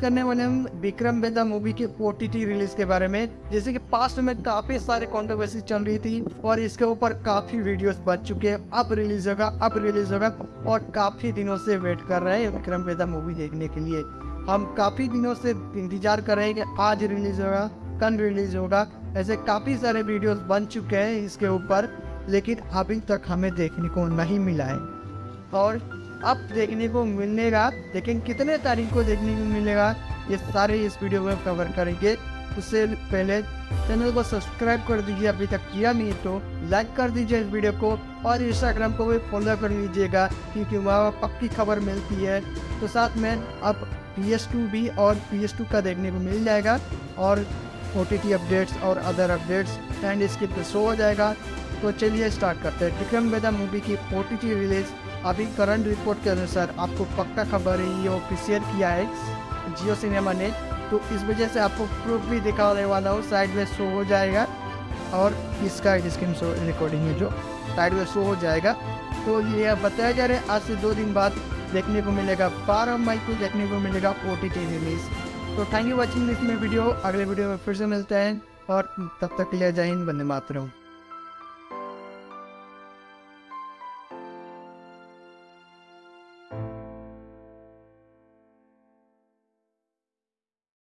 करने वाले हम विक्रम बेदा मूवी के ओ रिलीज़ के बारे में। जैसे कि पास्ट में काफ़ी सारे कॉन्ट्रोवर्सी चल रही थी और इसके ऊपर काफ़ी वीडियोस बच चुके हैं। अब रिलीज़ होगा, अब रिलीज़ होगा और काफ़ी दिनों से वेट कर रहे हैं विक्रम बेदा मूवी देखने के लिए। हम काफ़ी दिनों से इंतज़ार कर रहे हैं कि आज रिलीज़ होगा, कल रिलीज़ होगा। ऐसे काफ़ी सारे वीडियोस बन चुके हैं इसके ऊपर, लेकिन अभी तक हमें देखने को नहीं मिला है। और अब देखने को मिलेगा। लेकिन कितने तारीख को देखने को मिलेगा, ये सारे इस वीडियो में कवर करेंगे। उससे पहले चैनल को सब्सक्राइब कर दीजिए। अभी तक किया नहीं तो लाइक कर दीजिए इस वीडियो को और इंस्टाग्राम को भी फॉलो कर लीजिएगा, क्योंकि वहाँ पक्की खबर मिलती है। तो साथ में अब पी एस टू भी और पी एस टू का देखने को मिल जाएगा और ओ टी टी अपडेट्स और अदर अपडेट्स एंड इसके शो हो जाएगा। तो चलिए स्टार्ट करते हैं। विक्रम वेदा मूवी की ओ टी टी रिलीज़ अभी करंट रिपोर्ट के अनुसार आपको पक्का खबर है, ये ऑफिशियल किया है जियो सिनेमा ने। तो इस वजह से आपको प्रूफ भी दिखाने वाला हो साइड में शो हो जाएगा। और इसका स्क्रीन शो रिकॉर्डिंग है जो साइड में शो हो जाएगा। तो ये बताया जा रहा है, आज से दो दिन बाद देखने को मिलेगा। बारह मई को देखने को मिलेगा ओ टी टी रिलीज़ तो थैंक यू वॉचिंग दिस में वीडियो अगले वीडियो में फिर से मिलते हैं और तब तक जय हिंद बंदे मातरम।